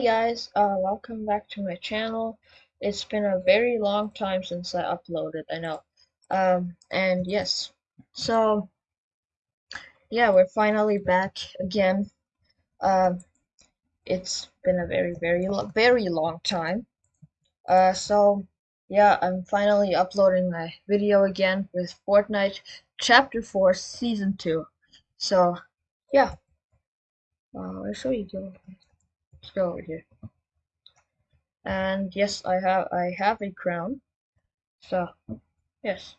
Hey guys, uh, welcome back to my channel. It's been a very long time since I uploaded, I know. Um, and yes, so, yeah, we're finally back again. Um, it's been a very, very, very long time. Uh, so, yeah, I'm finally uploading my video again with Fortnite Chapter 4 Season 2. So, yeah. Uh, I'll show you. Let's go over here. And yes, I have I have a crown. So yes.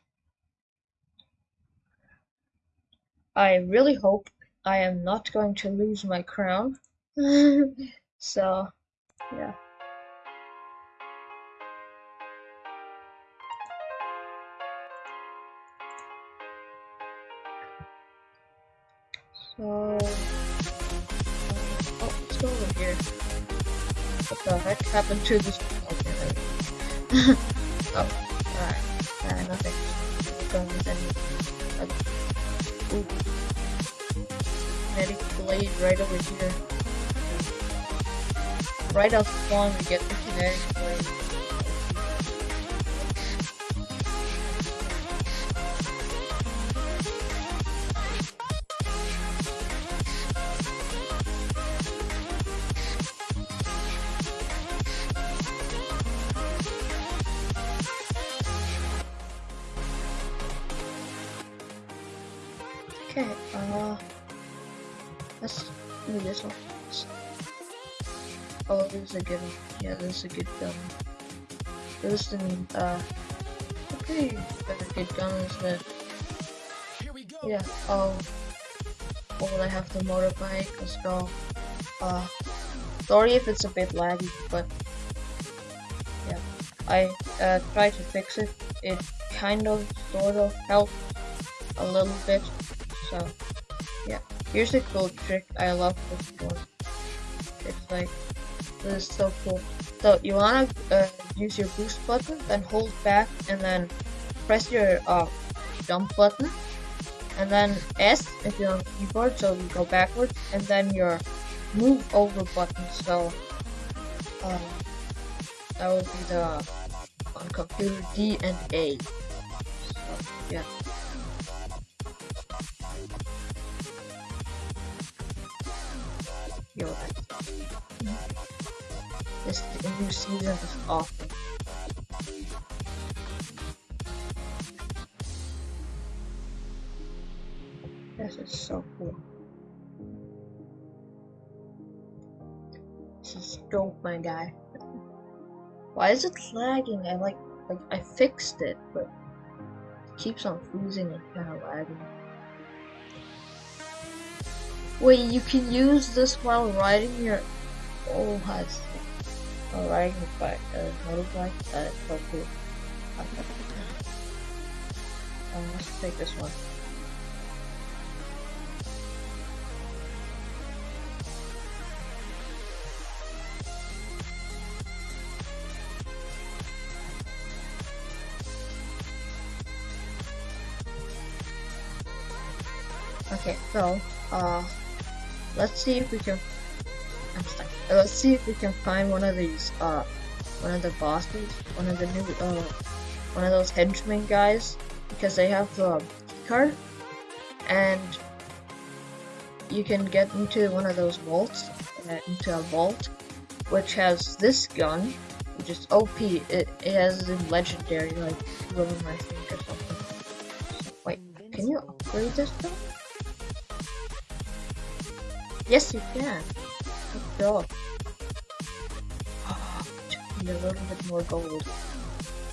I really hope I am not going to lose my crown. so yeah. So here. What the heck happened to this? Okay, oh, alright. Uh, nothing. Going with any. Uh, ooh. Kinetic blade right over here. Right off spawn, we get the kinetic blade. A good gun. This is, uh, okay, very good gun, isn't it? Yeah, oh, oh, I have the motorbike, let's go. Uh, sorry if it's a bit laggy, but, yeah, I, uh, tried to fix it. It kind of, sort of helped a little bit, so, yeah. Here's a cool trick. I love this one. It's like, this is so cool. So, you wanna uh, use your boost button, then hold back, and then press your uh, jump button, and then S if you're on keyboard, so you go backwards, and then your move over button, so um, that would be the on computer D and A. So, yeah. Is awesome. This is so cool. This is dope, my guy. Why is it lagging? I like, like I fixed it, but it keeps on freezing and kind of lagging. Wait, you can use this while riding your... Oh, I see. While riding your bike, uh, so cool. Um, let's take this one. Okay, so, uh, Let's see if we can. Stuck. Uh, let's see if we can find one of these. Uh, one of the bosses, one of the new. Uh, one of those henchmen guys, because they have the card, and you can get into one of those vaults, uh, into a vault, which has this gun, which is OP. It, it has a legendary, like, room, I think, or something. Wait, can you upgrade this gun? Yes, you can. A little bit more gold.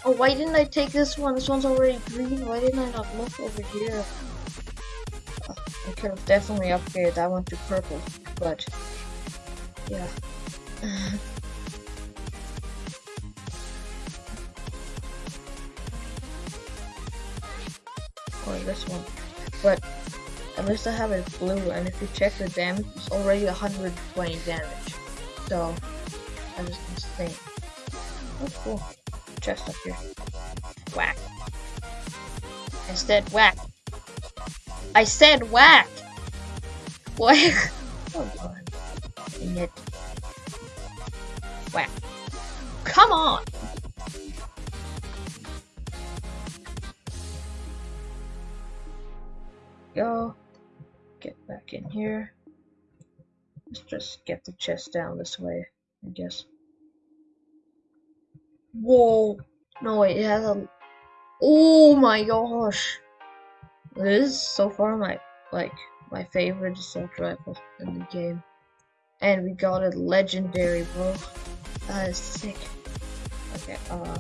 Oh, why didn't I take this one? This one's already green. Why didn't I not look over here? I could have definitely upgraded that one to purple, but yeah. or this one. But at least I have it blue, and if you check the damage, it's already 120 damage. So, that is insane. Oh, cool. Chest up here. Whack. I said whack. I said whack! What? oh god Dang it. Whack come on! Go. Back in here. Let's just get the chest down this way, I guess. Whoa! No, wait, it has a... Oh my gosh! This is so far my, like, my favorite assault rifle in the game. And we got it legendary, bro. That is sick. Okay, uh...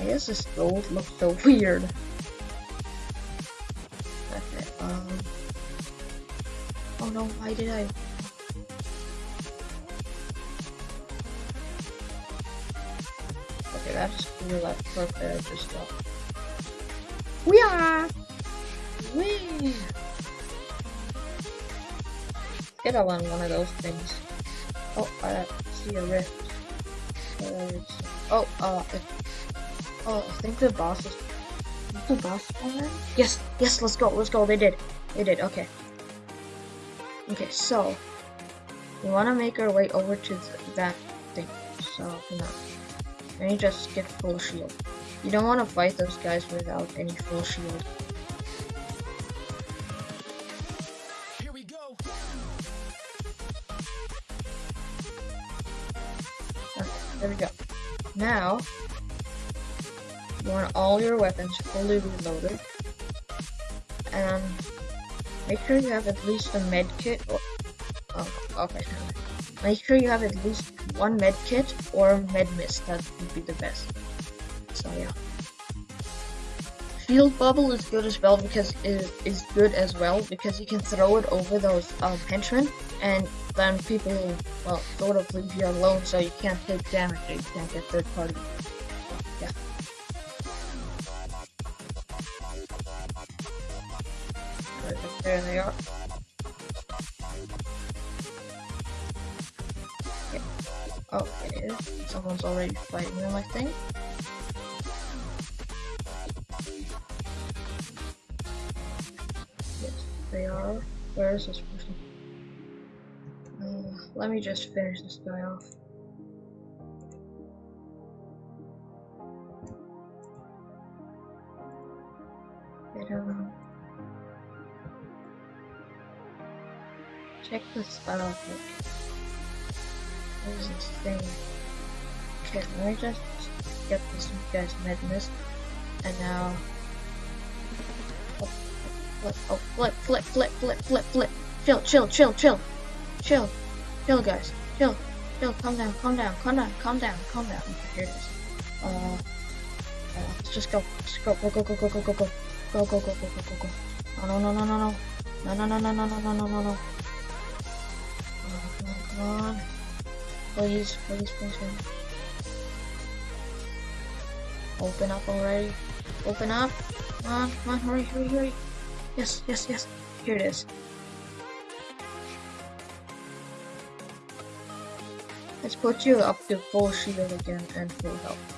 I guess this gold looks so weird. Okay, um... Oh no, why did I... Okay, that's cool, that perk there just got... We are! We Get on one of those things. Oh, I see a rift. oh, uh, oh, I think the boss is. is the boss already? Yes, yes, let's go, let's go. They did, they did. Okay. Okay, so we want to make our way over to that thing. So, no. Let me just get full shield. You don't want to fight those guys without any full shield. There we go. Now, you want all your weapons fully reloaded. And make sure you have at least a med kit. Or, oh, okay. Make sure you have at least one med kit or med mist. That would be the best. So yeah. Shield bubble is good as well because it is good as well because you can throw it over those um, henchmen and then people well sort of leave you alone so you can't take damage you can't get third party. yeah. There they are. Oh, it is. Someone's already fighting them, I think. Yes, they are. Where is this person? Uh, let me just finish this guy off. Check this out. What is this thing? Okay, let me just get this guy's mist. And now oh, flip, oh, flip, flip, flip, flip, flip, flip. Chill, chill, chill, chill, chill. Chill, guys. Chill. Chill. Calm down. Calm down. Calm down. Calm down. Calm down. Here it is. Uh, uh, let's just go. Let's go. Go. Go. Go. Go. Go. Go. Go. Go. Go. Go. Go. Go. Go. Go. No. No. No. No. No. No. No. No. No. No. No. No. No. No. No. Come on. Please. Please. Please. Please. Open up already. Open up. Come on. Come on. Hurry. Hurry. Hurry. Yes. Yes. Yes. Here it is. Let's put you up to full shield again and full health.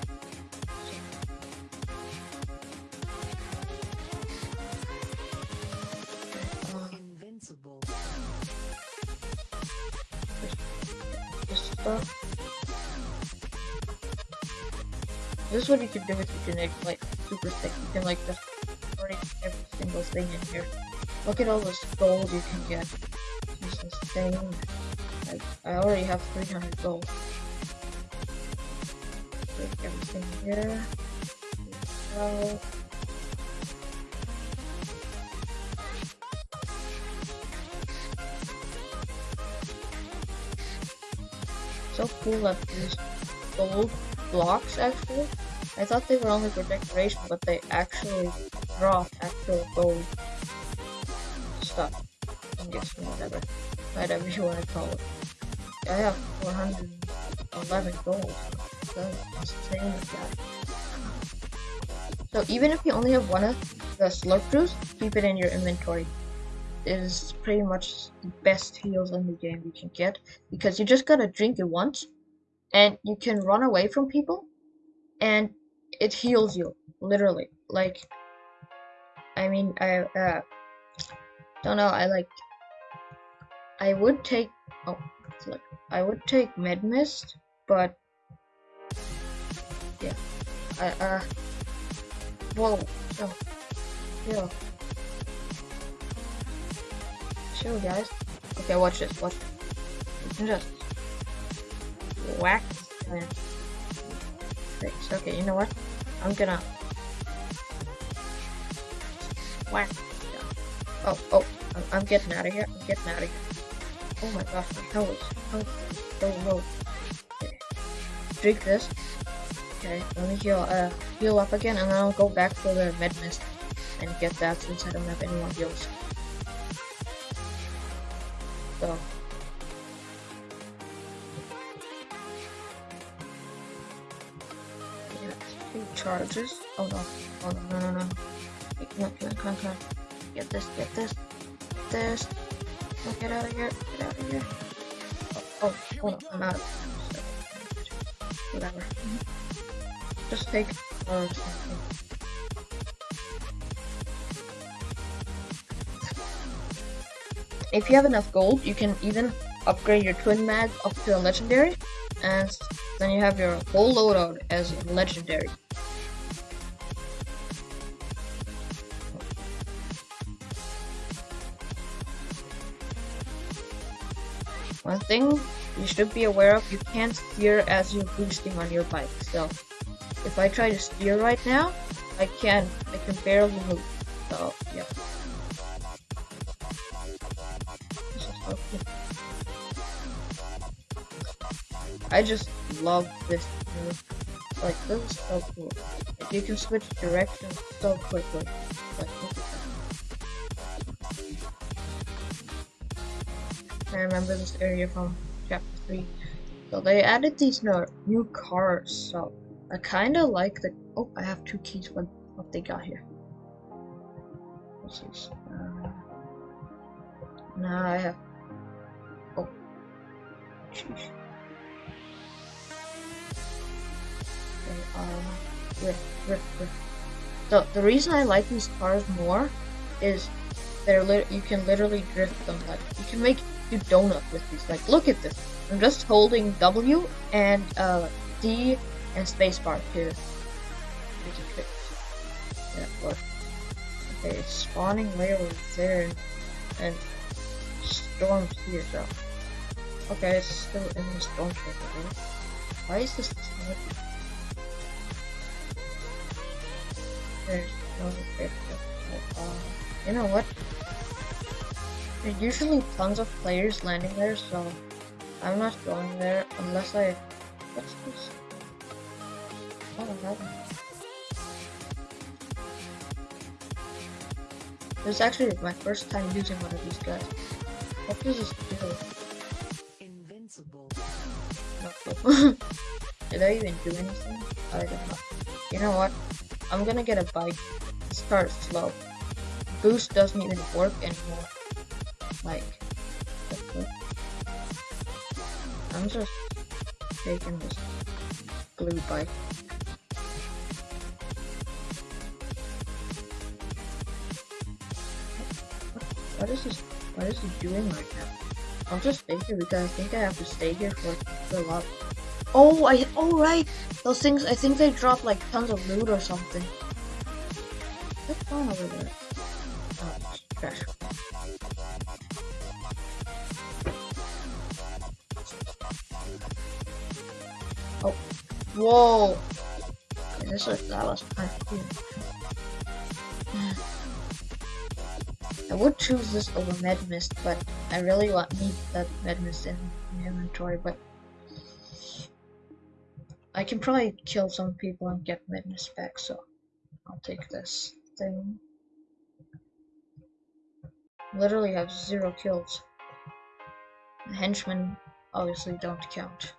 Is what you can do with your Genic, like, super thick. You can, like, just break every single thing in here. Look at all this gold you can get. Is insane. Like, I already have 300 gold. Take everything here. So, so cool that these gold blocks actually. I thought they were only for decoration, but they actually drop actual gold stuff. Guessing whatever. Whatever you want to call it. I have 411 gold. That's insane, So even if you only have one of the slurp juice, keep it in your inventory. It is pretty much the best heals in the game you can get because you just gotta drink it once and you can run away from people and it heals you literally like I mean I uh, don't know I like I would take oh look I would take Med Mist, but Yeah. I, uh. Whoa. Yo. Yo. Chill, guys. Okay, watch this. Watch this. Just whack. Okay, you know what? I'm gonna whack. Oh, oh, I'm, getting out of here. I'm getting out of here. Oh my gosh, my health is health is so low. Okay. Drink this. Okay, let me heal, uh, heal up again, and then I'll go back for the med mist and get that since I don't have any more heals. So. Charges. Oh no. Oh no, no, no, no. Wait, Come on, come on, come on, come on. Get this, get this, get this. Oh, get out of here, get out of here. Oh, oh, hold on, I'm out of Whatever. Just take uh, something. If you have enough gold, you can even upgrade your twin mag up to a legendary, and then you have your whole loadout as legendary. Thing you should be aware of, you can't steer as you're boosting on your bike. So if I try to steer right now, I can I can barely move. So yeah. I just love this move. Like this is so cool. Like, you can switch directions so quickly. Like I remember this area from chapter 3. So they added these new cars, so I kinda like the oh I have two keys what what they got here. This? Uh, now I have oh rift, rift, rift. So the reason I like these cars more is they're lit you can literally drift them like you can make do donut with these. Like, look at this. I'm just holding W and uh, D and spacebar trick. Yeah, look. Okay, it's spawning railroad there and storms here, so. Okay, it's still in the storm right? Why is this smoky? There's no bit of, uh, you know what? There's usually tons of players landing there, so I'm not going there unless I. What's this? Oh, nothing. This is actually my first time using one of these guys. What does this do? Invincible. Not cool. Did I even do anything? I don't know. You know what? I'm gonna get a bike. Start slow. Boost doesn't even work anymore. Like, I'm just taking this blue bike. What is this? What is he doing right now? I'll just stay here because I think I have to stay here for, for a lot. Oh, I oh right, those things. I think they drop like tons of loot or something. What's going over there? Whoa! This was that was cool. I would choose this over med mist, but I really want need that med mist in my inventory. But I can probably kill some people and get med mist back, so I'll take this thing. Literally have zero kills. Henchmen obviously don't count.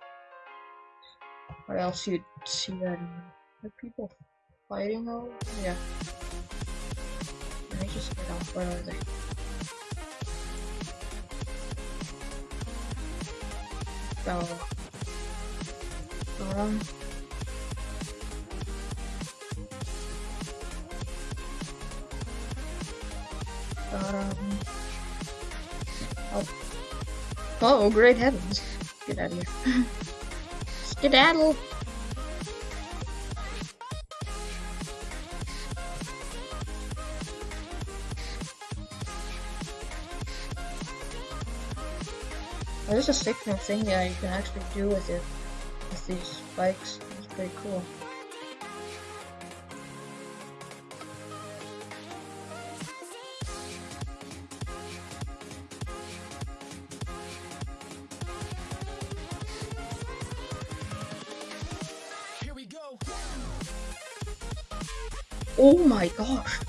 Or else you'd see that people fighting over. Yeah. Let me just get off. Where are they? Go. Um. Um. Oh. Oh, great heavens. Get out of here. Skedaddle. There's a signal thing that you can actually do with it, with these spikes. It's pretty cool. Oh my gosh.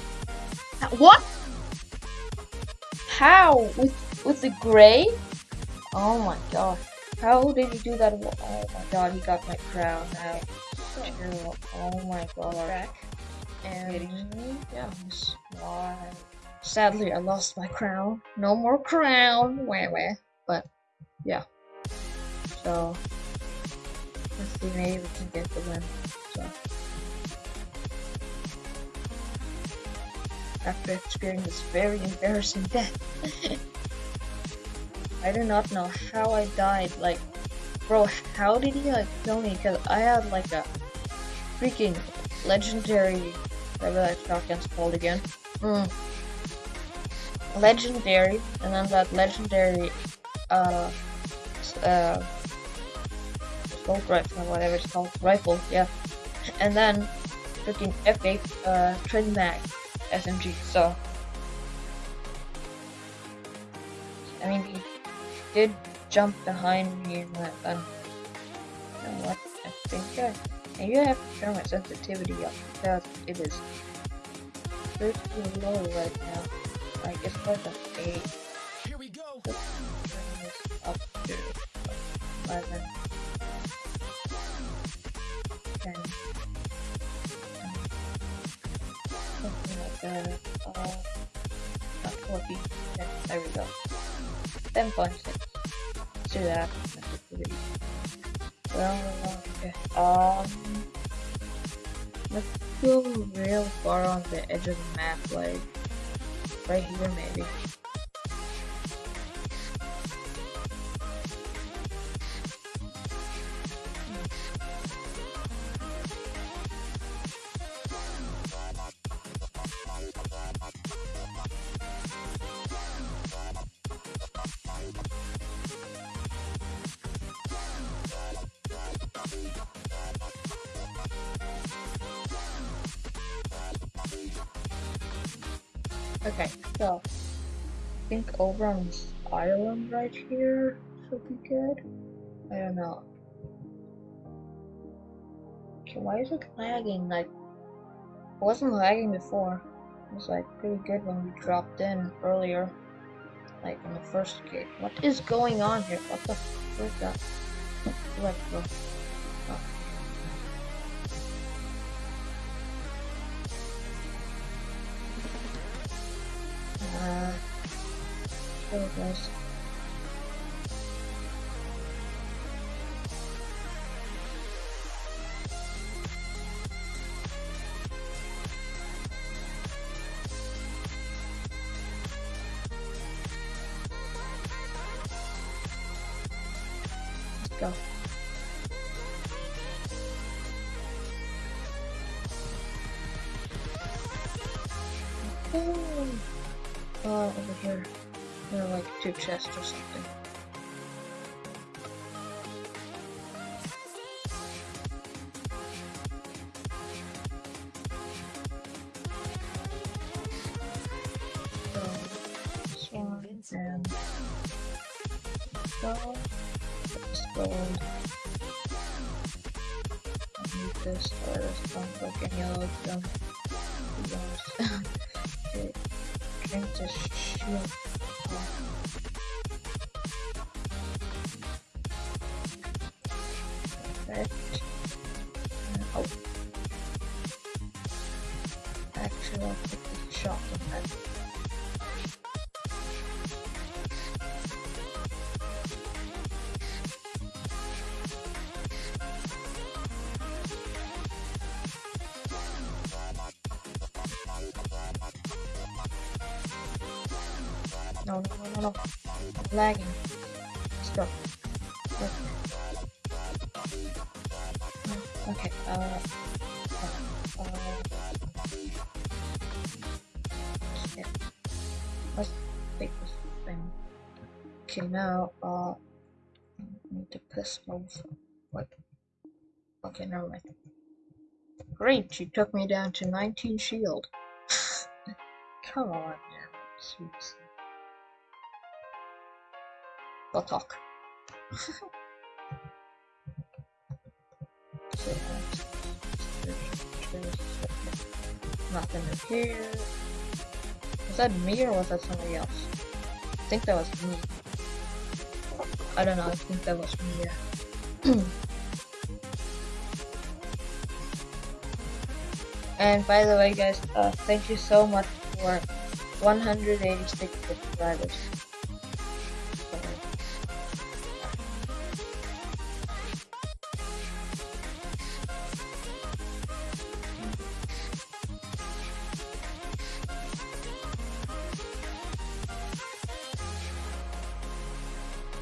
What? How? With with the gray? Oh my gosh. How did he do that? Oh my god, he got my crown now. Oh my god. Back. And yes, why? Sadly, I lost my crown. No more crown. Wah wah. But yeah. So let's see, maybe we can get the win. After experiencing this very embarrassing death. I do not know how I died. Like, bro, how did he like kill me? Because I had like a freaking legendary, whatever that shotgun's called again. Mm. Legendary, and then that legendary, uh, uh, assault rifle, whatever it's called, rifle, yeah. And then freaking epic, uh, twin mag. SMG, so. I mean, he did jump behind me using that gun. Um, you know what? I think I. And you have to turn my sensitivity up because it is pretty low right now. Like, it's like a 8. Here we go! Up to 11. Like. Uh, not 14. Yeah, there we go. 10.6. Let's do that. Well, okay. Um, let's go real far on the edge of the map, like right here maybe. Over on this island right here should be good. I don't know. Okay, why is it lagging? Like, it wasn't lagging before. It was like pretty good when we dropped in earlier. Like in the first gate. What is going on here? What the where's that? Let's go. Uh, Oh, there are like two chests or something. So, this one and go. Let's go. I need this this one any other of them. Who knows? Okay, What? Okay, never mind. Great, she took me down to 19 shield. Come on now, seriously. We'll talk. nothing in here. Was that me or was that somebody else? I think that was me. I don't know, I think that was me, yeah. and by the way guys, uh, thank you so much for 186 subscribers.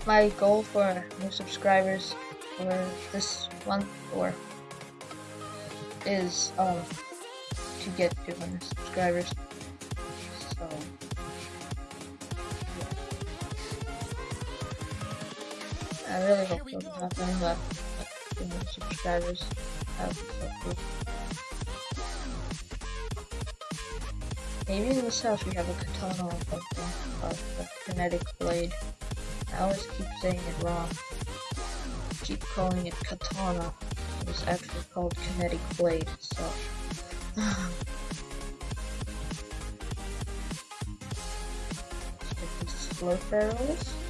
my goal for new subscribers for this month or is um to get 200 subscribers. So yeah. I really hope it'll happen, but 200 subscribers that would be so cool. Maybe in this house we have a katana or something, a kinetic blade. I always keep saying it wrong. Keep calling it katana. It's actually called kinetic blade, so. Slurp arrows.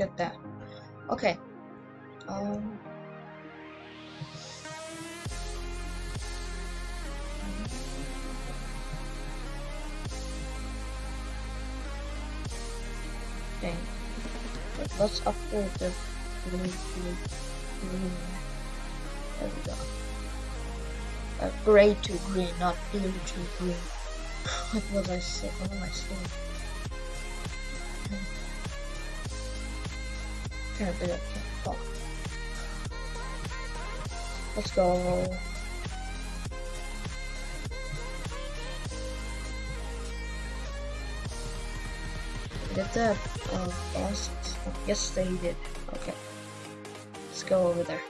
Get that. Okay. Um Dang. Let's upgrade the blue. There we go. Uh, gray to green, not blue to green. what was I saying? What am I saying? Apparently I can't talk. Let's go. Did that uh, boss? Yes, they did. Okay. Let's go over there.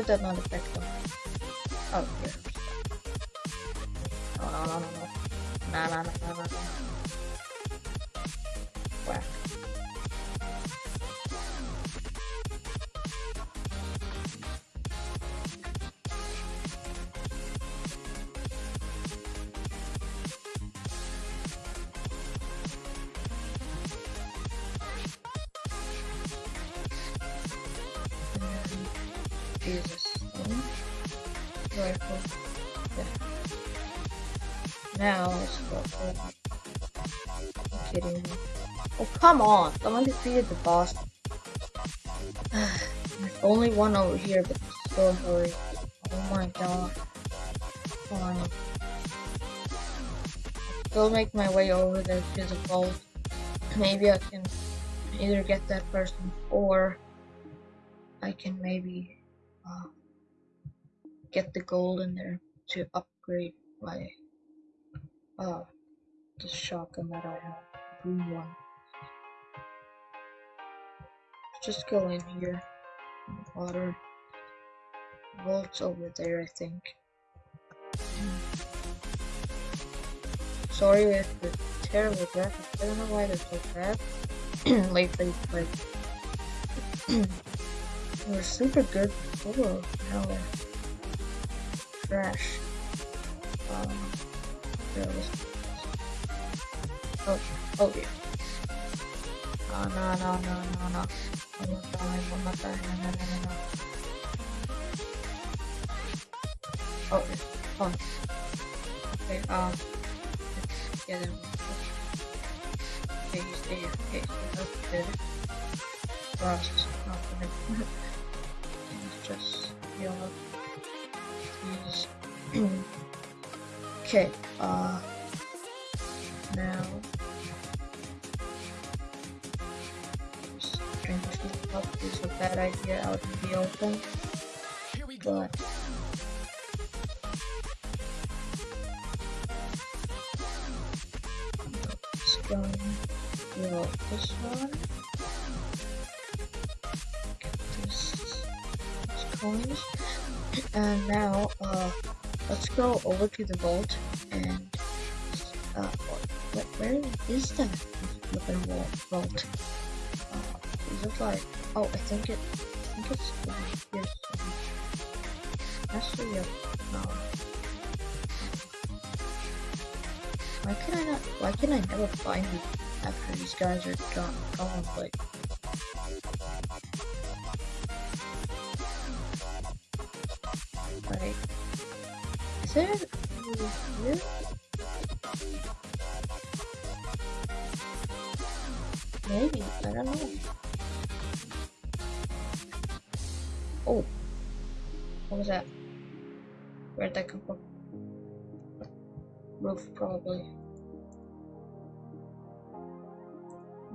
How did that not affect them? Oh, Rifle. Yeah. Now let's go for kidding me. Oh come on! Someone defeated the boss. There's only one over here, but still hurry. Oh my god. Fine. Still make my way over there to the vault. Maybe I can either get that person or I can maybe get the gold in there to upgrade my uh the shotgun that I have, green one. Just go in here. Water. Vault's over there, I think. Sorry with the terrible graphics. I don't know why they're so bad lately, but was super good before. Now trash. Um. Oh, oh dear. Oh, no, no, no, no, no. I'm not dying, I'm not dying, no, no, no, no. Oh, fun. Okay, um. Yeah. Okay. Okay. He's just yellow. He's. Okay, uh. Now. Up is a bad idea out in the open. But. Let's go build this one. Go over to the vault and, uh, what, where is that flipping vault? Uh, is it like, oh, I think it, I think it's like here. Actually, yeah, no. Why can I not, why can I never find it after these guys are gone, like, like, is. Maybe, I don't know. Oh. What was that? Where'd that come from? Roof, probably.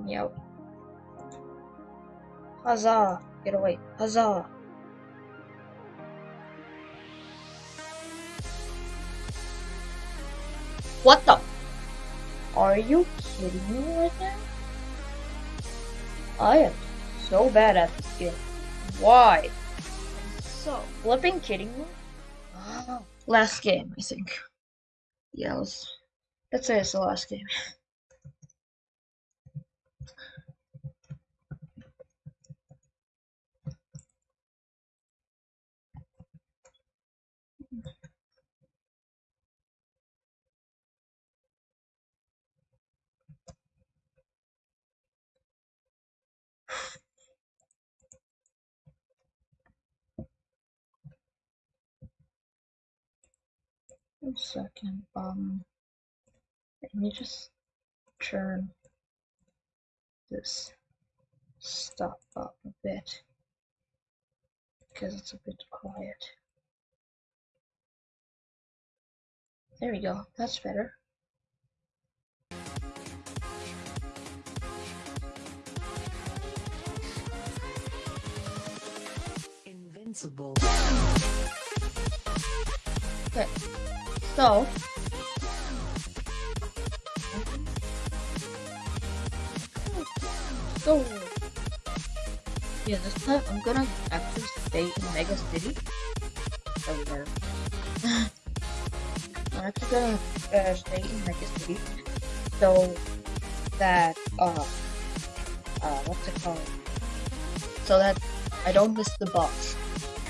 Meow. Huzzah! Get away. Huzzah! What the? Are you kidding me right now? I am so bad at this game. Why? So, flipping kidding me? Last game, I think. Yeah, let's, let's say it's the last game. One second, um, let me just turn this stuff up a bit because it's a bit quiet. There we go, that's better. Invincible. Okay, so so yeah, this time I'm gonna actually stay in Mega City. No. I'm actually gonna uh, stay in Mega City so that uh uh what's it called? So that I don't miss the boss.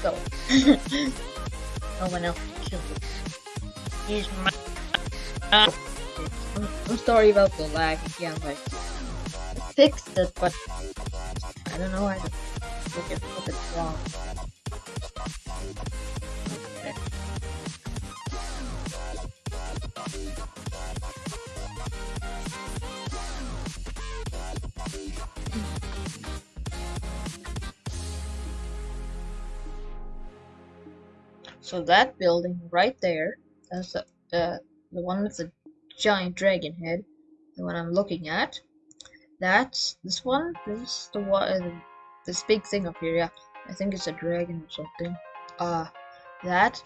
So no one else can kill me. Uh, I'm, I'm sorry about the lag. Again, like I fixed it, but I don't know why look at what it's wrong. So that building right there, that's the, uh, the one with the giant dragon head, the one I'm looking at. That's this one. This is the one. Uh, this big thing up here. Yeah, I think it's a dragon or something. Uh, that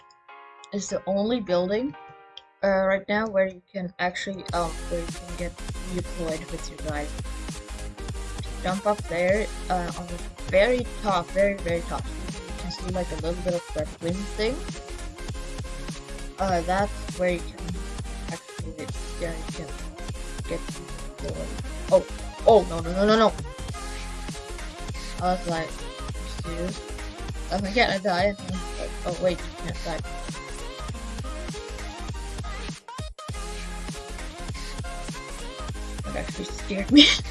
is the only building uh, right now where you can actually um where you can get deployed with your guy. Jump up there uh, on the very top, very very top. You can see like a little bit of that wind thing. Uh, that's where you can actually yeah you can get deployed. Oh. Oh, no, no, no, no, no. I was like, confused. Oh my god, I died. Oh wait, you can't die. That actually scared me.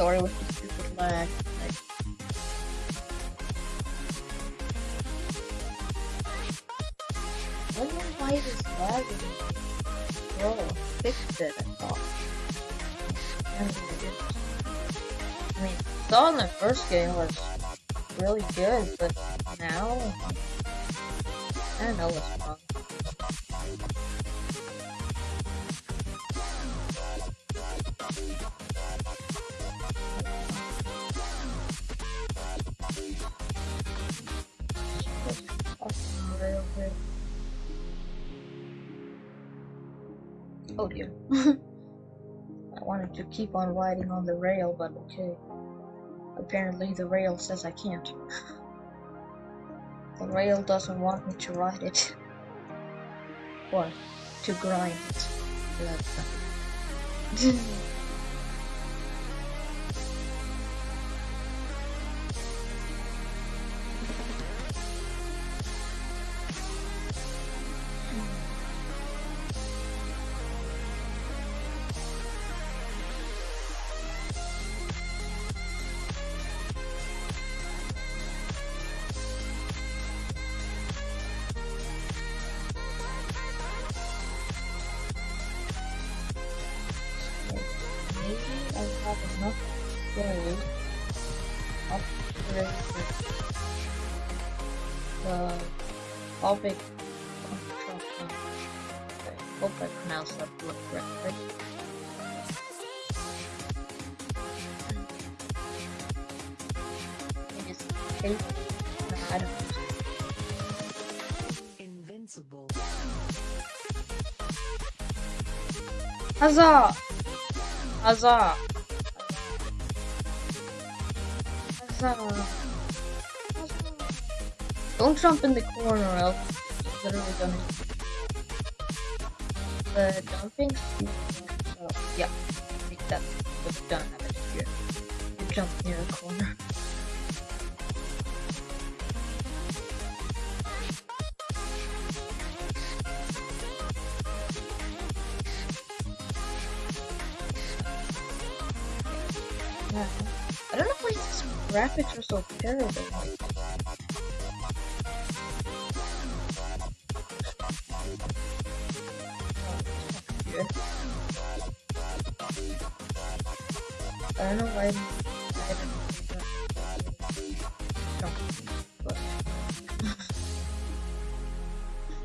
sorry with the stupid lag. I know why it is lagging. Bro, fixed it, I thought. I mean, I thought in the first game was really good, but now, I don't know what's wrong. Keep on riding on the rail, but okay. Apparently the rail says I can't. the rail doesn't want me to ride it. or to grind it. Construction. I hope I pronounced that word correctly. It is. I don't know. Invincible. Huzzah! Huzzah! Don't jump in the corner, else it's literally gonna. The jumping. So, yeah, I think that's done. You jump near a corner. Yeah. I don't know why these graphics are so terrible. Don't know why I haven't but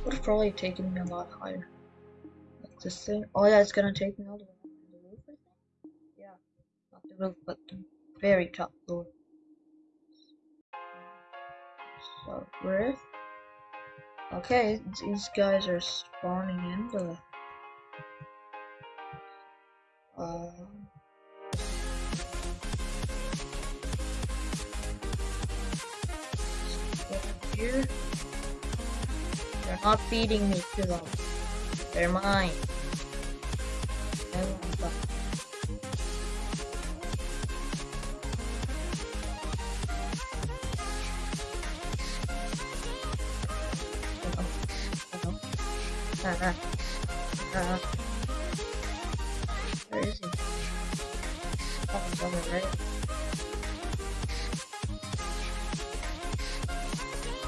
would have probably taken me a lot higher. Like this thing. Oh yeah, it's gonna take me all the way up to the roof, I think. Yeah, not the roof, but the very top floor. So where? Okay, these guys are spawning in the. Uh, They're not feeding me to them. They're mine. Where is he? Oh, he's over there.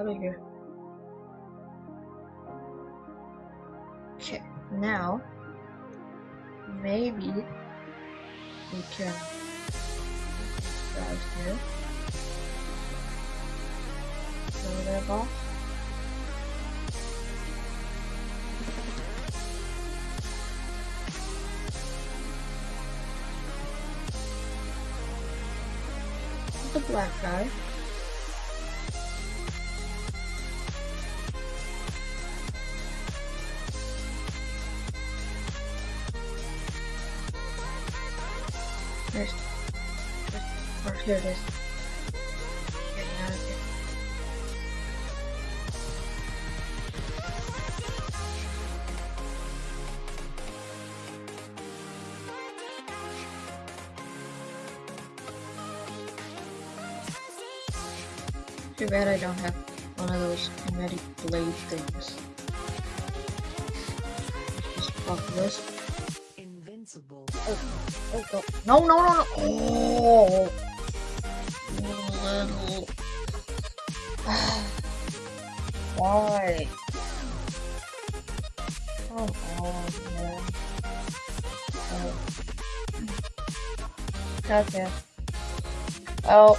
Of here. Okay, now maybe we can guys here. Kill their boss. The black guy. Too bad I don't have one of those kinetic blade things. Just pop this. Invincible. Oh, oh, oh. No, no, no, no. Oh. Little. Why? Come on, man. Oh. Okay. Well,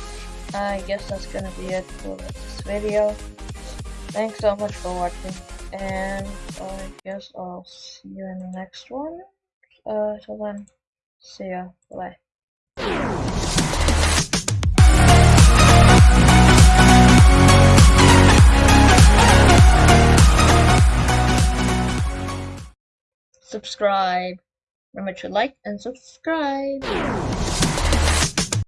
I guess that's gonna be it for this video. Thanks so much for watching, and I guess I'll see you in the next one. Uh, till then, see ya. Bye. Subscribe. Remember to like and subscribe.